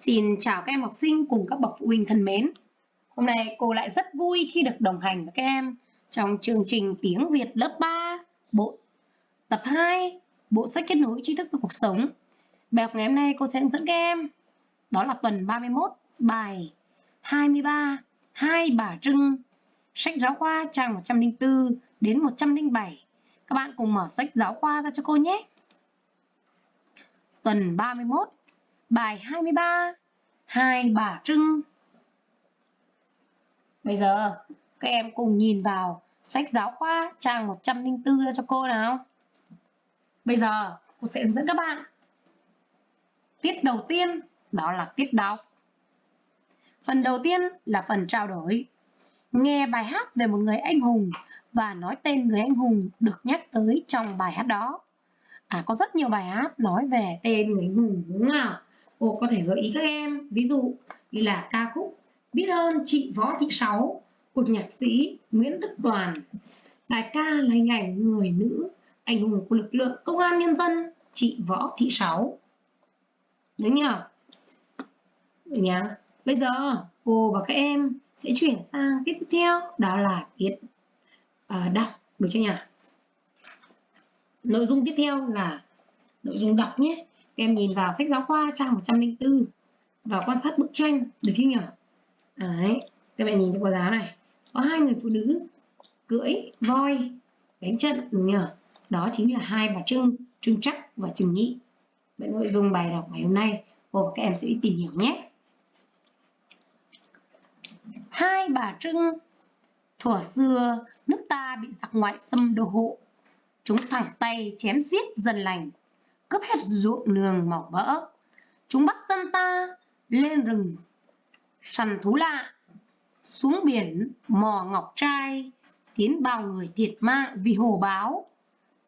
Xin chào các em học sinh cùng các bậc phụ huynh thân mến. Hôm nay cô lại rất vui khi được đồng hành với các em trong chương trình tiếng Việt lớp 3, bộ tập 2, bộ sách kết nối tri thức với cuộc sống. Bài học ngày hôm nay cô sẽ hướng dẫn các em đó là tuần 31, bài 23, Hai Bà Trưng, sách giáo khoa trang 104 đến 107. Các bạn cùng mở sách giáo khoa ra cho cô nhé. Tuần 31, bài 23, Hai Bà Trưng. Bây giờ các em cùng nhìn vào sách giáo khoa trang 104 cho cô nào. Bây giờ cô sẽ hướng dẫn các bạn. Tiết đầu tiên đó là tiết đọc. Phần đầu tiên là phần trao đổi. Nghe bài hát về một người anh hùng và nói tên người anh hùng được nhắc tới trong bài hát đó. À có rất nhiều bài hát nói về tên người anh hùng đúng không nào? Cô có thể gợi ý các em, ví dụ như là ca khúc Biết ơn chị Võ Thị Sáu của nhạc sĩ Nguyễn Đức Toàn. Bài ca là hình ảnh người nữ anh hùng của lực lượng công an nhân dân chị Võ Thị Sáu. Đúng nhở Được nhá. Bây giờ cô và các em sẽ chuyển sang tiết tiếp theo đó là tiết uh, đọc được chưa nhỉ? Nội dung tiếp theo là nội dung đọc nhé. Các em nhìn vào sách giáo khoa trang 104 và quan sát bức tranh được chưa nhỉ? Đấy, các bạn nhìn cho cô giáo này. Có hai người phụ nữ cưỡi voi đánh trận đúng nhỉ? Đó chính là hai bà Trưng, Trưng Trắc và trưng Nhị. Vậy nội dung bài đọc ngày hôm nay cô và các em sẽ đi tìm hiểu nhé. Hai bà Trưng Thuở xưa, nước ta bị giặc ngoại xâm đô hộ. Chúng thẳng tay chém giết dân lành, cướp hết ruộng nương màu mỡ. Chúng bắt dân ta lên rừng săn thú lạ, xuống biển mò ngọc trai, khiến bao người thiệt mạng vì hồ báo,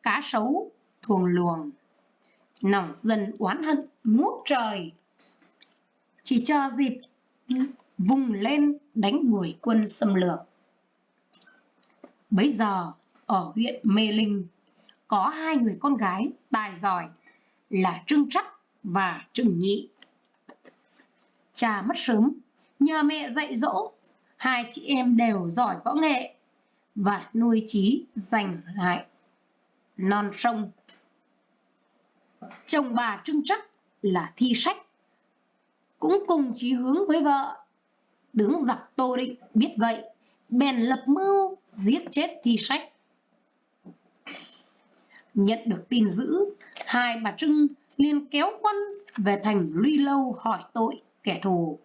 cá sấu, thuồng luồng. Nòng dân oán hận ngút trời, chỉ cho dịp vùng lên đánh đuổi quân xâm lược. Bấy giờ, ở huyện Mê Linh, có hai người con gái tài giỏi là Trưng Trắc và Trừng Nhị. Cha mất sớm, nhờ mẹ dạy dỗ, hai chị em đều giỏi võ nghệ và nuôi trí giành lại non sông. Chồng bà Trưng Trắc là thi sách, cũng cùng chí hướng với vợ. Đứng giặc Tô Định biết vậy, bèn lập mưu giết chết thi sách. Nhận được tin dữ, hai bà Trưng liền kéo quân về thành Luy Lâu hỏi tội kẻ thù.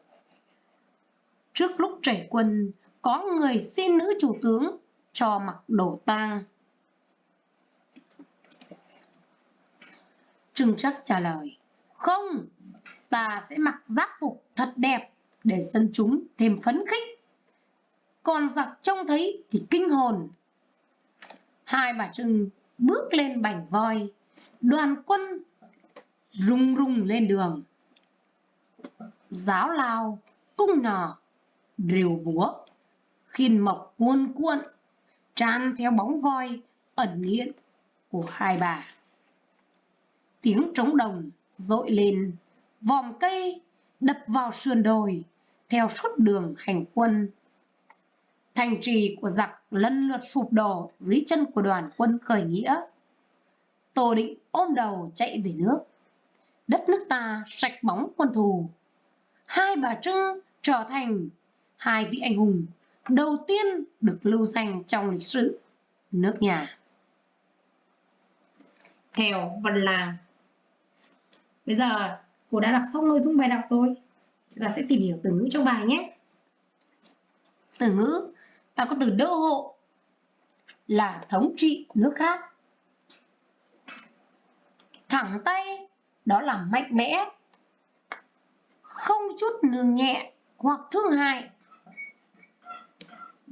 Trước lúc trẩy quân, có người xin nữ chủ tướng cho mặc đồ tang. Trưng chắc trả lời, không, ta sẽ mặc giáp phục thật đẹp để dân chúng thêm phấn khích. Còn giặc trông thấy thì kinh hồn. Hai bà Trưng bước lên bảnh voi, đoàn quân rung rung lên đường. Giáo lao, cung nỏ, rìu búa, khiên mộc cuôn cuộn, tràn theo bóng voi ẩn hiện của hai bà. Tiếng trống đồng dội lên, vòm cây đập vào sườn đồi, theo suốt đường hành quân. Thành trì của giặc lần lượt sụp đổ dưới chân của đoàn quân khởi nghĩa. Tô Định ôm đầu chạy về nước. Đất nước ta sạch bóng quân thù. Hai bà Trưng trở thành hai vị anh hùng đầu tiên được lưu danh trong lịch sử nước nhà. Theo Văn Làng Bây giờ cô đã đọc xong nội dung bài đọc rồi. Chúng ta sẽ tìm hiểu từ ngữ trong bài nhé. Từ ngữ, ta có từ đô hộ là thống trị nước khác. Thẳng tay, đó là mạnh mẽ, không chút nương nhẹ hoặc thương hại.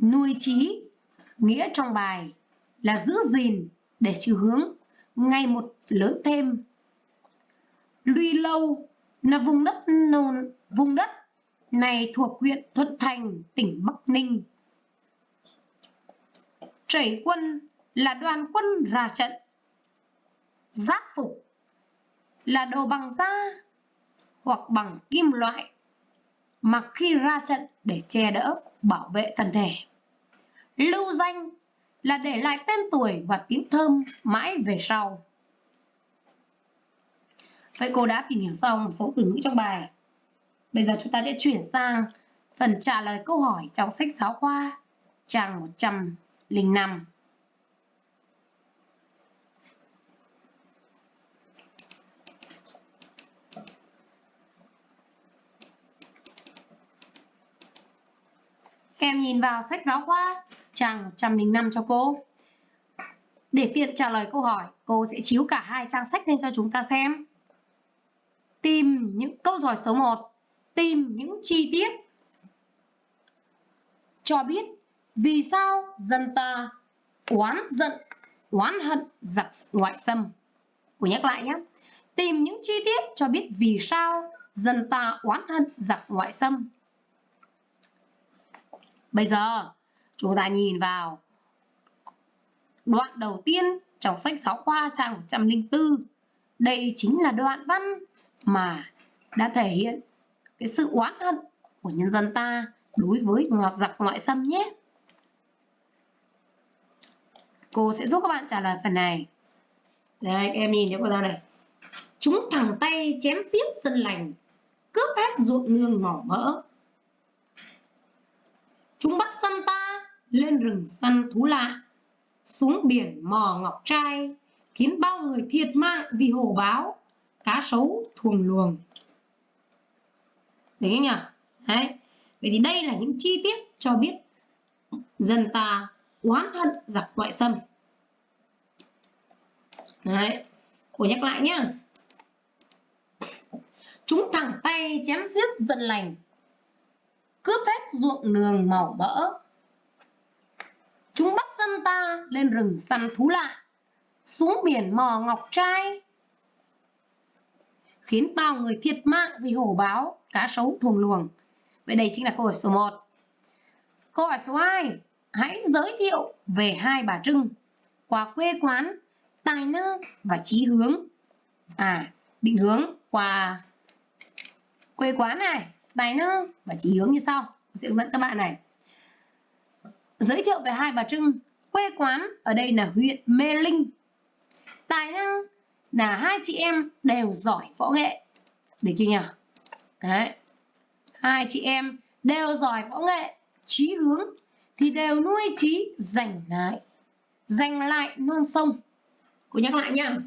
Nuôi trí, nghĩa trong bài là giữ gìn để chiều hướng ngày một lớn thêm. Luy lâu là vùng đất vùng đất này thuộc huyện Thuận Thành, tỉnh Bắc Ninh. Trẩy quân là đoàn quân ra trận. Giáp phục là đồ bằng da. hoặc bằng kim loại mặc khi ra trận để che đỡ, bảo vệ thân thể. Lưu danh là để lại tên tuổi và tiếng thơm mãi về sau. Vậy cô đã tìm hiểu xong một số từ ngữ trong bài. Bây giờ chúng ta sẽ chuyển sang phần trả lời câu hỏi trong sách giáo khoa trang 05. Các em nhìn vào sách giáo khoa trang 105 cho cô. Để tiện trả lời câu hỏi, cô sẽ chiếu cả hai trang sách lên cho chúng ta xem. Tìm những câu hỏi số 1. Tìm những chi tiết cho biết vì sao dân ta oán giận, oán hận giặc ngoại xâm. Cô nhắc lại nhé. Tìm những chi tiết cho biết vì sao dân ta oán hận giặc ngoại xâm. Bây giờ chúng ta nhìn vào đoạn đầu tiên trong sách giáo khoa trang 104. Đây chính là đoạn văn mà đã thể hiện cái sự oán hận của nhân dân ta đối với ngọt giặc ngoại xâm nhé. Cô sẽ giúp các bạn trả lời phần này. Đây, em nhìn thấy cô ra này. Chúng thẳng tay chém giết dân lành, cướp hết ruộng nương mỏ mỡ. Chúng bắt dân ta lên rừng săn thú lạ, xuống biển mò ngọc trai, khiến bao người thiệt mạng vì hổ báo, cá sấu thuồng luồng. Đấy nhỉ? Đấy. Vậy thì đây là những chi tiết cho biết dân ta oán hận giặc ngoại xâm. Đấy. Cô nhắc lại nhá. Chúng thẳng tay chém giết dân lành, cướp hết ruộng nương màu mỡ. Chúng bắt dân ta lên rừng săn thú lạ, xuống biển mò ngọc trai, khiến bao người thiệt mạng vì hổ báo, cá sấu thuồng luồng. Vậy đây chính là câu hỏi số 1. Câu hỏi số 2. Hãy giới thiệu về hai bà Trưng qua quê quán, tài năng và trí hướng. À, định hướng qua quê quán này, tài năng và trí hướng như sau. Tôi sẽ hướng dẫn các bạn này. Giới thiệu về hai bà Trưng. Quê quán ở đây là huyện Mê Linh. Tài năng là hai chị em đều giỏi võ nghệ. Được chưa nhỉ? Đấy. Hai chị em đều giỏi võ nghệ, trí hướng thì đều nuôi trí giành lại, giành lại non sông. Cô nhắc lại nha.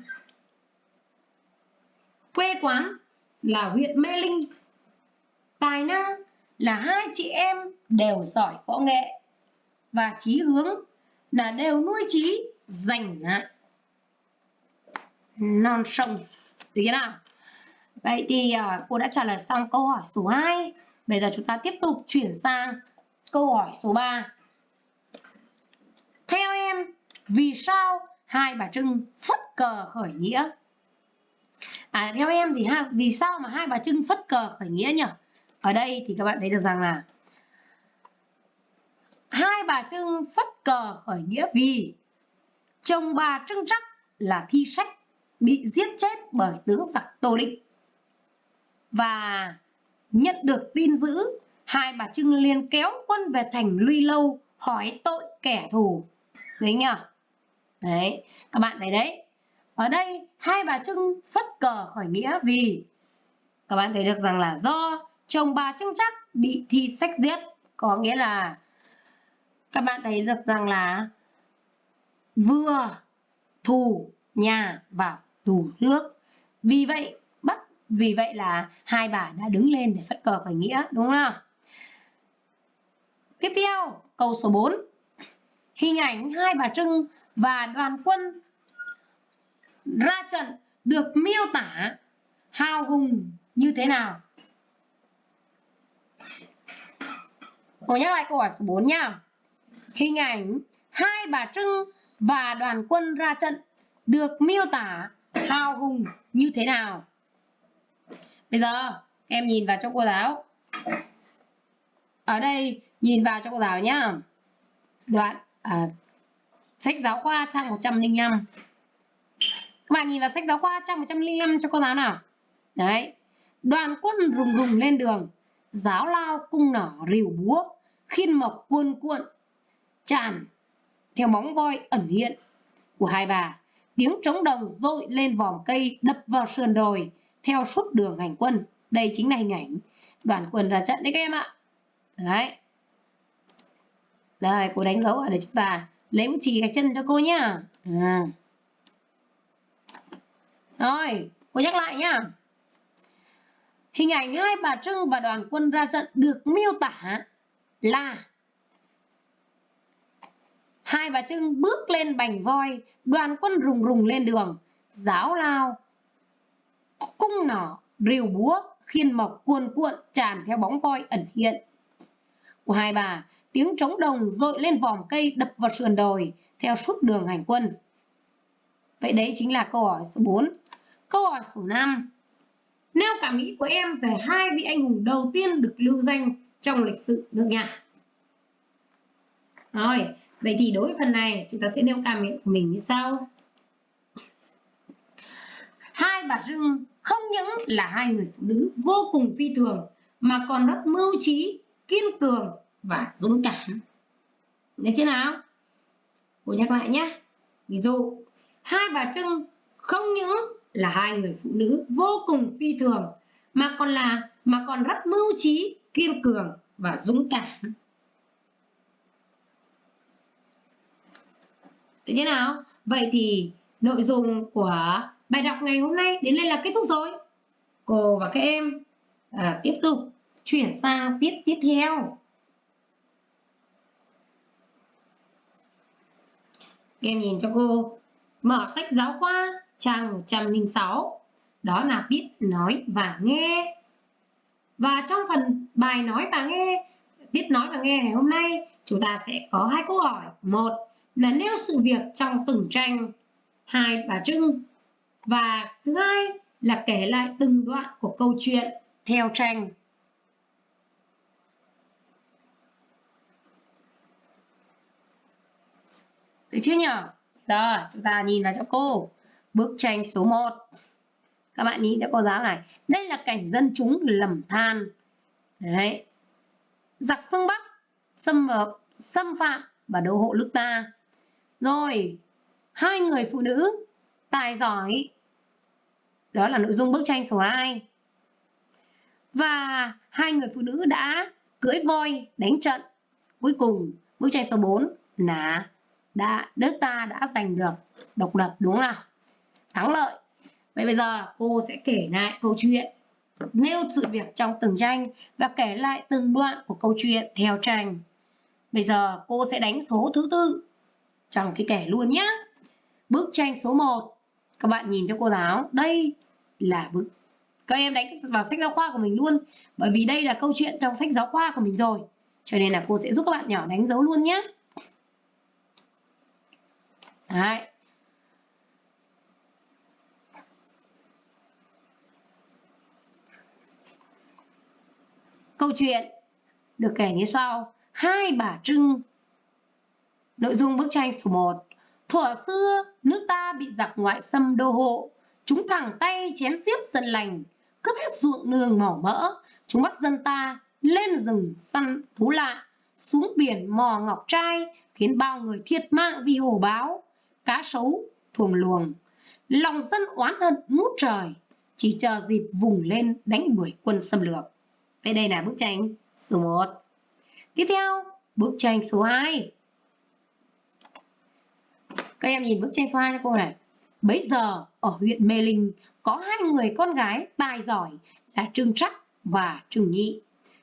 Quê quán là huyện Mê Linh. Tài năng là hai chị em đều giỏi võ nghệ và trí hướng là đều nuôi trí giành lại non sông. Được nào? Vậy thì à, cô đã trả lời xong câu hỏi số 2. Bây giờ chúng ta tiếp tục chuyển sang câu hỏi số 3. Vì sao hai bà Trưng phất cờ khởi nghĩa? À, theo em thì ha, vì sao mà hai bà Trưng phất cờ khởi nghĩa nhỉ? Ở đây thì các bạn thấy được rằng là hai bà Trưng phất cờ khởi nghĩa vì chồng bà Trưng Trắc là thi sách bị giết chết bởi tướng giặc Tô Định và nhận được tin dữ hai bà Trưng liền kéo quân về thành Luy Lâu hỏi tội kẻ thù đấy nhỉ đấy các bạn thấy đấy ở đây hai bà Trưng phất cờ khởi nghĩa vì các bạn thấy được rằng là do chồng bà Trưng chắc bị thi sách giết có nghĩa là các bạn thấy được rằng là vừa thù nhà và thù nước vì vậy vì vậy là hai bà đã đứng lên để phất cờ khởi nghĩa, đúng không nào? Tiếp theo, câu số 4. Hình ảnh hai bà Trưng và đoàn quân ra trận được miêu tả hào hùng như thế nào? Cô nhắc lại câu hỏi số 4 nha. Hình ảnh hai bà Trưng và đoàn quân ra trận được miêu tả hào hùng như thế nào? Bây giờ em nhìn vào cho cô giáo. Ở đây nhìn vào cho cô giáo nhá. Đoạn à, sách giáo khoa trang 105. Các bạn nhìn vào sách giáo khoa trang 105 cho cô giáo nào. Đấy. đoàn quân rùng rùng lên đường, giáo lao cung nỏ rìu búa, khiên mộc cuôn cuộn, tràn theo bóng voi ẩn hiện của hai bà. Tiếng trống đồng dội lên vòm cây đập vào sườn đồi theo suốt đường hành quân. Đây chính là hình ảnh đoàn quân ra trận đấy các em ạ. Đấy. Đây, cô đánh dấu ở đây chúng ta lấy bút chì gạch chân cho cô nhá. À. Rồi, cô nhắc lại nhá. Hình ảnh hai bà Trưng và đoàn quân ra trận được miêu tả là Hai bà Trưng bước lên bành voi, đoàn quân rùng rùng lên đường, giáo lao, cung nỏ, rìu búa, khiên mộc cuồn cuộn tràn theo bóng voi ẩn hiện. Của hai bà, tiếng trống đồng dội lên vòm cây đập vào sườn đồi theo suốt đường hành quân. Vậy đấy chính là câu hỏi số 4. Câu hỏi số 5. Nêu cảm nghĩ của em về hai vị anh hùng đầu tiên được lưu danh trong lịch sử nước nhà. Rồi, vậy thì đối với phần này chúng ta sẽ nêu cảm nghĩ của mình như sau. Hai bà Trưng không những là hai người phụ nữ vô cùng phi thường mà còn rất mưu trí, kiên cường và dũng cảm. Được thế nào? Cô nhắc lại nhé. Ví dụ, hai bà Trưng không những là hai người phụ nữ vô cùng phi thường mà còn là mà còn rất mưu trí, kiên cường và dũng cảm. Được thế nào? Vậy thì nội dung của bài đọc ngày hôm nay đến đây là kết thúc rồi. Cô và các em à, tiếp tục chuyển sang tiết tiếp theo. Em nhìn cho cô. Mở sách giáo khoa, trang 106 đó là biết nói và nghe. Và trong phần bài nói và nghe, biết nói và nghe ngày hôm nay, chúng ta sẽ có hai câu hỏi. Một là nêu sự việc trong từng tranh hai bà trưng và thứ hai là kể lại từng đoạn của câu chuyện theo tranh được chưa nhỉ rồi chúng ta nhìn vào cho cô. Bức tranh số 1 Các bạn nhìn cho cô giáo này. Đây là cảnh dân chúng lầm than. Đấy. Giặc phương Bắc xâm, xâm phạm và đô hộ nước ta. Rồi Hai người phụ nữ Tài giỏi. Đó là nội dung bức tranh số 2 Và hai người phụ nữ đã cưỡi voi đánh trận. Cuối cùng bức tranh số 4 là đã, nước ta đã giành được độc lập, đúng không nào? Thắng lợi. Vậy bây giờ cô sẽ kể lại câu chuyện, nêu sự việc trong từng tranh và kể lại từng đoạn của câu chuyện theo tranh. Bây giờ cô sẽ đánh số thứ tư trong cái kể luôn nhé bức tranh số 1 các bạn nhìn cho cô giáo, đây là bức. Các em đánh vào sách giáo khoa của mình luôn, bởi vì đây là câu chuyện trong sách giáo khoa của mình rồi. Cho nên là cô sẽ giúp các bạn nhỏ đánh dấu luôn nhé Đấy. Câu chuyện được kể như sau. Hai bà Trưng Nội dung bức tranh số 1 Thuở xưa, nước ta bị giặc ngoại xâm đô hộ. Chúng thẳng tay chém xiết dân lành, cướp hết ruộng nương mỏ mỡ. Chúng bắt dân ta lên rừng săn thú lạ, xuống biển mò ngọc trai, khiến bao người thiệt mạng vì hổ báo cá sấu, thuồng luồng. Lòng dân oán hận ngút trời, chỉ chờ dịp vùng lên đánh đuổi quân xâm lược. Đây đây là bức tranh số 1. Tiếp theo, bức tranh số 2. Các em nhìn bức tranh số 2 cho cô này. Bấy giờ ở huyện Mê Linh có hai người con gái tài giỏi là Trương Trắc và Trương Nhị.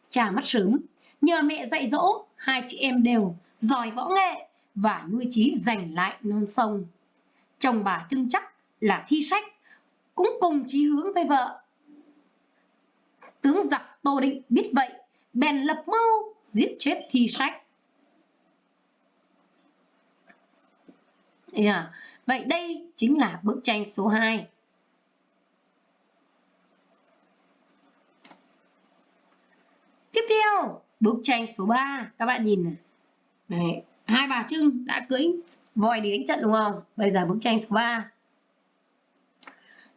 Cha mất sớm, nhờ mẹ dạy dỗ, hai chị em đều giỏi võ nghệ và nuôi trí giành lại non sông. Chồng bà Trưng Chắc là thi sách, cũng cùng chí hướng với vợ. Tướng giặc Tô Định biết vậy, bèn lập mưu giết chết thi sách. Yeah. Vậy đây chính là bức tranh số 2. Tiếp theo, bức tranh số 3. Các bạn nhìn này. Đấy, hai bà Trưng đã cưỡi voi đi đánh trận đúng không? Bây giờ bức tranh số 3.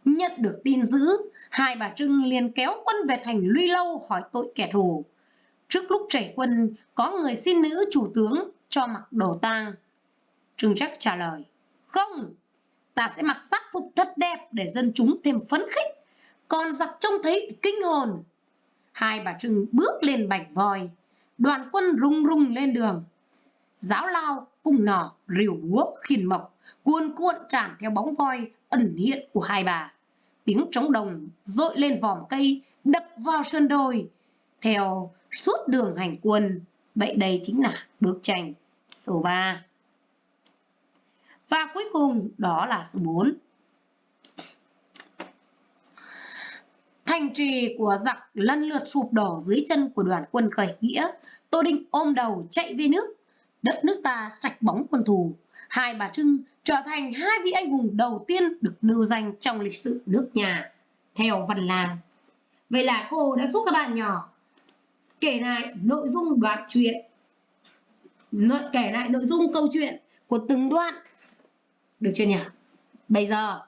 Nhận được tin dữ, hai bà Trưng liền kéo quân về thành Luy Lâu hỏi tội kẻ thù. Trước lúc chảy quân, có người xin nữ chủ tướng cho mặc đồ tang. Trưng Trắc trả lời, không, ta sẽ mặc sắc phục thật đẹp để dân chúng thêm phấn khích, còn giặc trông thấy kinh hồn. Hai bà Trưng bước lên bạch voi, đoàn quân rung rung lên đường. Giáo lao, cung nỏ, rìu guốc khiên mộc, cuồn cuộn tràn theo bóng voi ẩn hiện của hai bà. Tiếng trống đồng dội lên vòm cây, đập vào sơn đồi. Theo suốt đường hành quân, vậy đây chính là bức tranh số 3. Và cuối cùng đó là số 4. Thành trì của giặc lần lượt sụp đổ dưới chân của đoàn quân khởi nghĩa. Tô Đinh ôm đầu chạy về nước. Đất nước ta sạch bóng quân thù. Hai bà Trưng trở thành hai vị anh hùng đầu tiên được nêu danh trong lịch sử nước nhà. Theo văn lan. Vậy là cô đã giúp các bạn nhỏ kể lại nội dung đoạn truyện kể lại nội dung câu chuyện của từng đoạn được chưa nhỉ bây giờ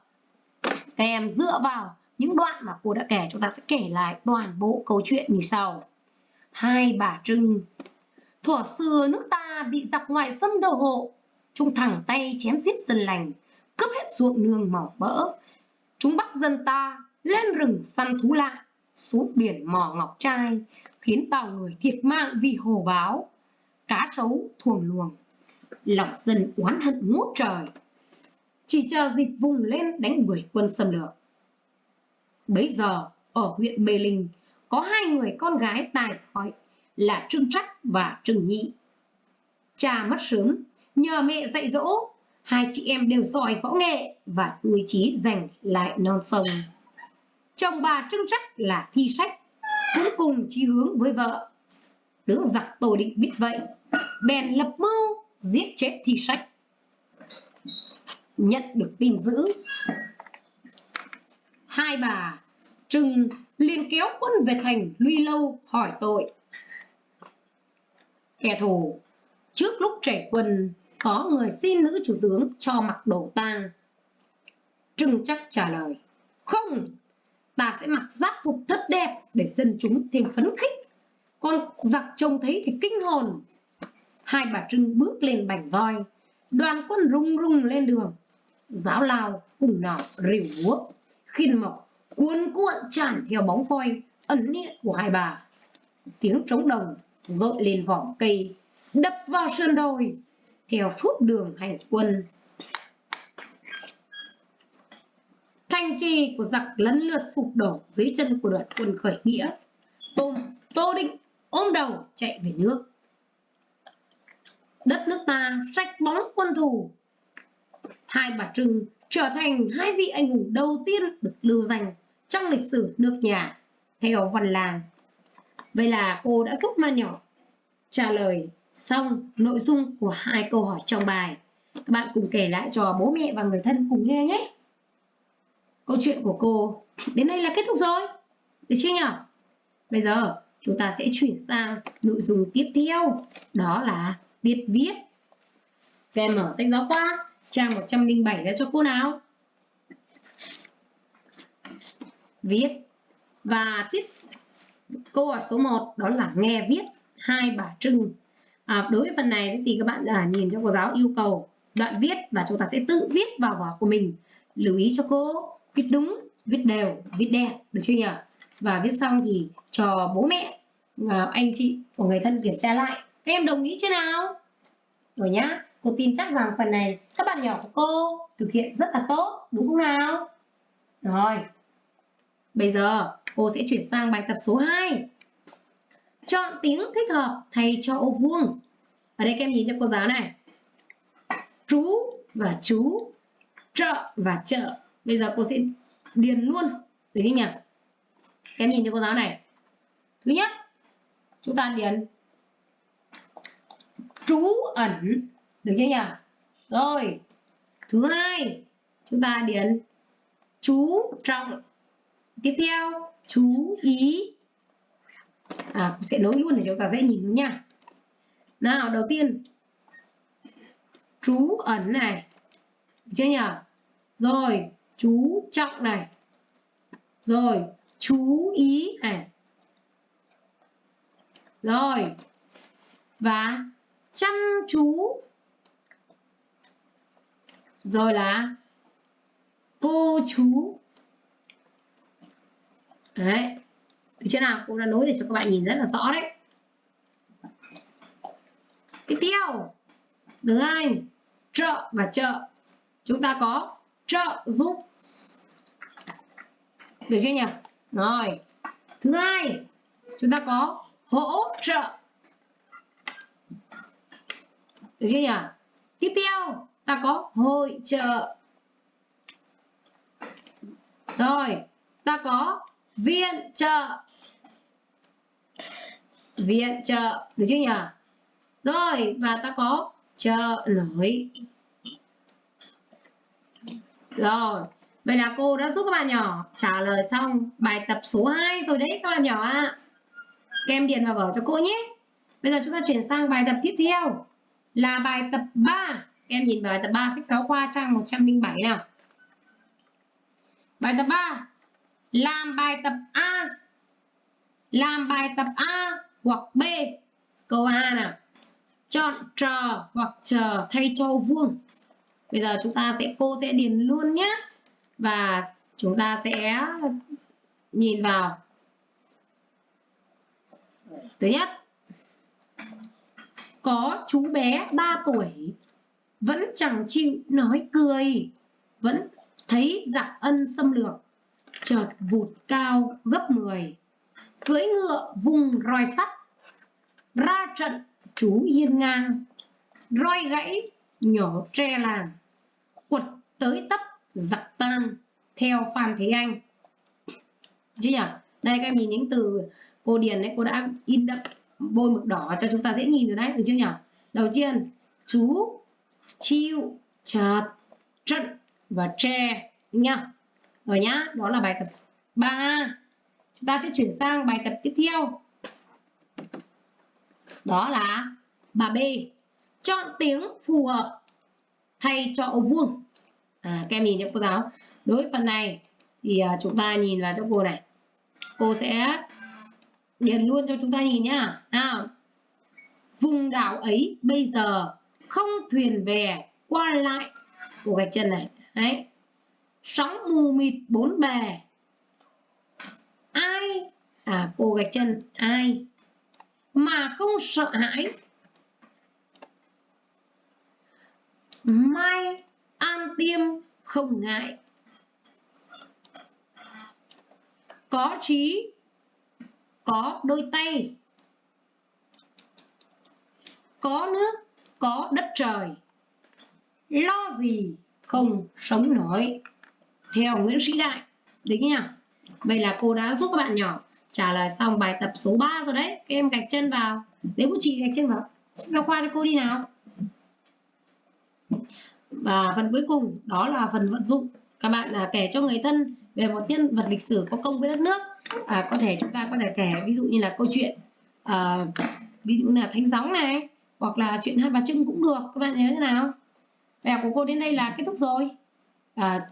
các em dựa vào những đoạn mà cô đã kể, chúng ta sẽ kể lại toàn bộ câu chuyện như sau hai bà trưng thuở xưa nước ta bị giặc ngoại xâm đầu hộ. Chúng thẳng tay chém giết dân lành, cướp hết ruộng nương màu mỡ. Chúng bắt dân ta lên rừng săn thú lạ, xuống biển mò ngọc trai, khiến bao người thiệt mạng vì hồ báo. Cá sấu thuồng luồng, lòng dân oán hận ngút trời. Chỉ chờ dịp vùng lên đánh đuổi quân xâm lược. Bấy giờ, ở huyện mê linh, có hai người con gái tài giỏi là trương trắc và trương nhị cha mất sớm, nhờ mẹ dạy dỗ, hai chị em đều giỏi võ nghệ và nuôi trí giành lại non sông. Chồng bà trương trắc là thi sách, cũng cùng chí hướng với vợ. Tướng giặc tổ định biết vậy, bèn lập mưu giết chết thi sách. Nhận được tin dữ, hai bà trừng liền kéo quân về thành luy lâu hỏi tội kẻ thù. Trước lúc trẻ quân có người xin nữ chủ tướng cho mặc đồ tang trưng chắc trả lời, không, ta sẽ mặc giáp phục thất đẹp để dân chúng thêm phấn khích. Con giặc trông thấy thì kinh hồn. Hai bà trưng bước lên bành voi, đoàn quân rung rung lên đường. Giáo lao cùng nỏ rìu búa khiên mộc cuốn cuộn tràn theo bóng voi, ẩn hiện của hai bà. Tiếng trống đồng dội lên vỏ cây, đập vào sơn đồi, theo suốt đường hành quân. Thành trì của giặc lấn lượt sụp đổ dưới chân của đoàn quân khởi nghĩa. Tôm, tô định ôm đầu chạy về nước. Đất nước ta sạch bóng quân thù. Hai bà trưng trở thành hai vị anh hùng đầu tiên được lưu danh trong lịch sử nước nhà, theo văn làng vậy là cô đã giúp ma nhỏ trả lời xong nội dung của hai câu hỏi trong bài. Các bạn cùng kể lại cho bố mẹ và người thân cùng nghe nhé. Câu chuyện của cô đến đây là kết thúc rồi. Được chưa nhỉ bây giờ chúng ta sẽ chuyển sang nội dung tiếp theo. Đó là tiết viết. Các em mở sách giáo khoa, trang 107 ra cho cô nào? Viết và tiết câu hỏi số 1 đó là nghe viết hai bà trưng. À, đối với phần này thì các bạn à, nhìn cho cô giáo yêu cầu đoạn viết và chúng ta sẽ tự viết vào vở của mình. Lưu ý cho cô viết đúng viết đều viết đẹp được chưa nhỉ? Và viết xong thì cho bố mẹ à, anh chị của người thân kiểm tra lại. Các em đồng ý chưa nào? Rồi nhá cô tin chắc rằng phần này các bạn nhỏ của cô thực hiện rất là tốt đúng không nào? Rồi bây giờ cô sẽ chuyển sang bài tập số 2 chọn tiếng thích hợp thay cho ô vuông. Ở đây các em nhìn cho cô giáo này. Chú và chú chợ và chợ bây giờ cô sẽ điền luôn. Được chưa nhỉ? Các em nhìn cho cô giáo này. Thứ nhất, chúng ta điền trú ẩn. Được chưa nhỉ? Rồi. Thứ hai, chúng ta điền chú trọng. Tiếp theo chú ý. À sẽ nối luôn để chúng ta dễ nhìn nha. Nào, đầu tiên. Chú ẩn này. Được chưa nhỉ rồi, chú trọng này. Rồi, chú ý này. Rồi. Và chăm chú. Rồi là cô chú đấy. Từ trên nào? Cô đã nối để cho các bạn nhìn rất là rõ đấy. Tiếp theo. Thứ hai. Trợ và trợ. Chúng ta có trợ giúp. Được chưa nhỉ? Rồi. Thứ hai. Chúng ta có hỗ trợ. Được chưa nhỉ? Tiếp theo, ta có hội trợ. Rồi. Ta có viện trợ. Viện trợ, được chưa nhỉ? Rồi, và ta có trợ nổi rồi, vậy là cô đã giúp các bạn nhỏ trả lời xong bài tập số 2 rồi đấy, các bạn nhỏ ạ. À. các em điền vào vở cho cô nhé. Bây giờ chúng ta chuyển sang bài tập tiếp theo. Là bài tập 3 các em nhìn vào bài tập 3 sách giáo khoa trang 107 nào. Bài tập 3 làm bài tập A. Làm bài tập A hoặc B. Câu A nào? Chọn trò hoặc chờ thay cho vuông. Bây giờ chúng ta sẽ, cô sẽ điền luôn nhé và chúng ta sẽ nhìn vào. Thứ nhất. Có chú bé 3 tuổi vẫn chẳng chịu nói cười, vẫn thấy giặc ân xâm lược chợt vụt cao gấp 10 cưỡi ngựa vùng roi sắt, ra trận chú hiên ngang. Roi gãy nhỏ tre làng, quật tới tấp giặc tan theo phan thế anh. Chứ nhỉ? Đây, các em nhìn những từ cô điền đấy, cô đã in đậm bôi mực đỏ cho chúng ta dễ nhìn rồi đấy, được chưa nhỉ? Đầu tiên, chú chiêu chợt trận và tre nhá rồi nhá đó là bài tập 3 chúng ta sẽ chuyển sang bài tập tiếp theo. Đó là bà B. Chọn tiếng phù hợp thay cho ô vuông. À, các em nhìn cho cô giáo đối với phần này thì à, chúng ta nhìn vào cho cô này. Cô sẽ điền luôn cho chúng ta nhìn nhá. À, vùng đảo ấy bây giờ không thuyền về qua lại. Của gạch chân này. Đấy sóng mù mịt bốn bề. Ai? À cô gạch chân. Ai? Mà không sợ hãi. Mai an tiêm không ngại. Có trí, có đôi tay. Có nước, có đất trời. Lo gì không sống nổi theo Nguyễn Sĩ Đại. Đấy nhá. Vậy là cô đã giúp các bạn nhỏ. Trả lời xong bài tập số 3 rồi đấy. Các em gạch chân vào. Lấy bút chì gạch chân vào. Giao khoa cho cô đi nào. Và phần cuối cùng đó là phần vận dụng. Các bạn là kể cho người thân về một nhân vật lịch sử có công với đất nước. À, có thể chúng ta có thể kể ví dụ như là câu chuyện à, ví dụ là thánh gióng này hoặc là chuyện hai bà trưng cũng được. Các bạn nhớ thế nào? Bài học của cô đến đây là kết thúc rồi. À,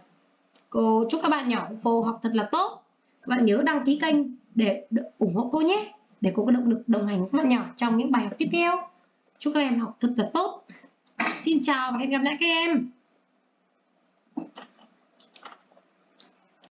cô chúc các bạn nhỏ cô học thật là tốt. Các bạn nhớ đăng ký kênh để ủng hộ cô nhé. Để cô có động lực đồng hành với các bạn nhỏ trong những bài học tiếp theo. Chúc các em học thật là tốt. Xin chào và hẹn gặp lại các em.